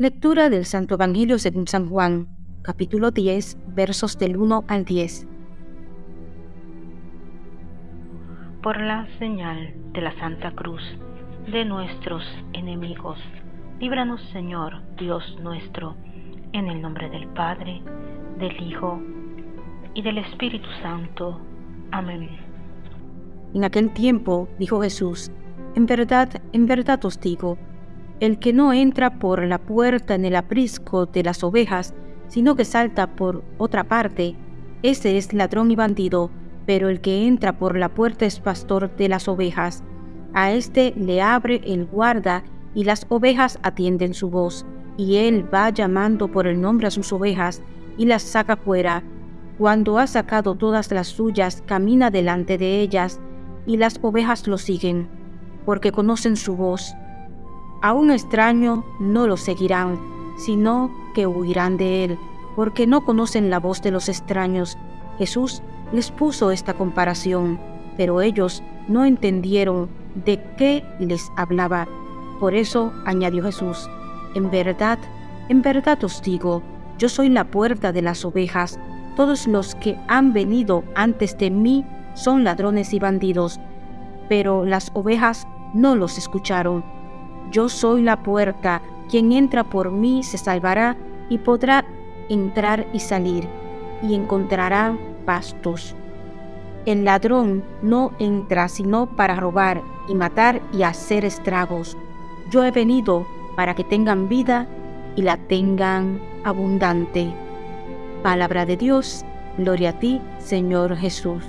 Lectura del Santo Evangelio según San Juan, capítulo 10, versos del 1 al 10. Por la señal de la Santa Cruz de nuestros enemigos, líbranos Señor, Dios nuestro, en el nombre del Padre, del Hijo y del Espíritu Santo. Amén. En aquel tiempo dijo Jesús, en verdad, en verdad os digo, el que no entra por la puerta en el aprisco de las ovejas, sino que salta por otra parte, ese es ladrón y bandido, pero el que entra por la puerta es pastor de las ovejas. A éste le abre el guarda, y las ovejas atienden su voz, y él va llamando por el nombre a sus ovejas, y las saca fuera. Cuando ha sacado todas las suyas, camina delante de ellas, y las ovejas lo siguen, porque conocen su voz a un extraño no lo seguirán, sino que huirán de él, porque no conocen la voz de los extraños. Jesús les puso esta comparación, pero ellos no entendieron de qué les hablaba. Por eso añadió Jesús, en verdad, en verdad os digo, yo soy la puerta de las ovejas. Todos los que han venido antes de mí son ladrones y bandidos, pero las ovejas no los escucharon. Yo soy la puerta, quien entra por mí se salvará y podrá entrar y salir, y encontrará pastos. El ladrón no entra sino para robar y matar y hacer estragos. Yo he venido para que tengan vida y la tengan abundante. Palabra de Dios, gloria a ti, Señor Jesús.